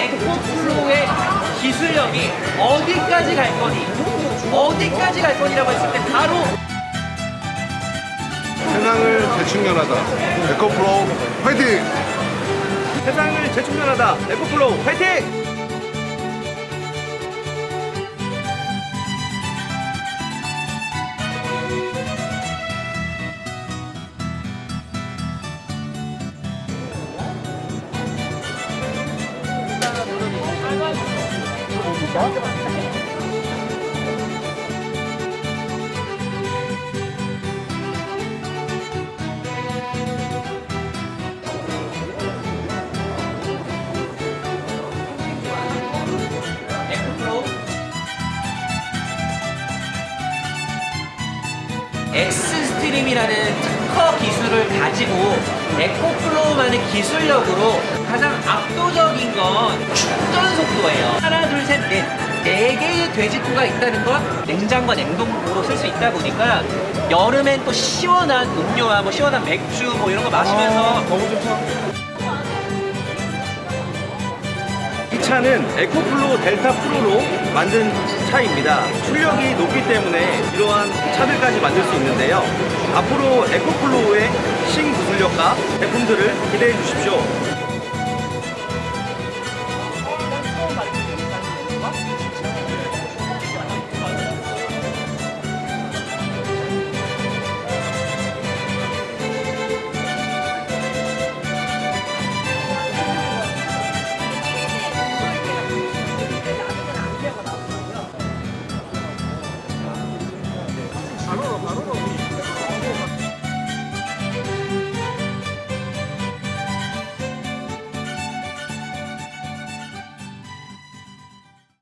에코플로의 기술력이 어디까지 갈 거니? 어디까지 갈 거니라고 했을 때 바로 세상을 재충전하다 에코플로우 화이팅! 세상을 재충전하다 에코플로우 화이팅! 에코플 엑스스트림이라는 특허 기술을 가지고 에코플로우만의 기술력으로 가장 압도적인 건 충전 속도예요. 하나, 둘, 셋, 넷. 네 개의 돼지코가 있다는 건 냉장과 냉동고로 쓸 수 있다 보니까 여름엔 또 시원한 음료와 뭐 시원한 맥주 뭐 이런 거 마시면서 너무 좋다 차는 에코플로우 델타 프로로 만든 차입니다. 출력이 높기 때문에 이러한 차들까지 만들 수 있는데요. 앞으로 에코플로우의 신기술력과 제품들을 기대해 주십시오. Saludos, saludos.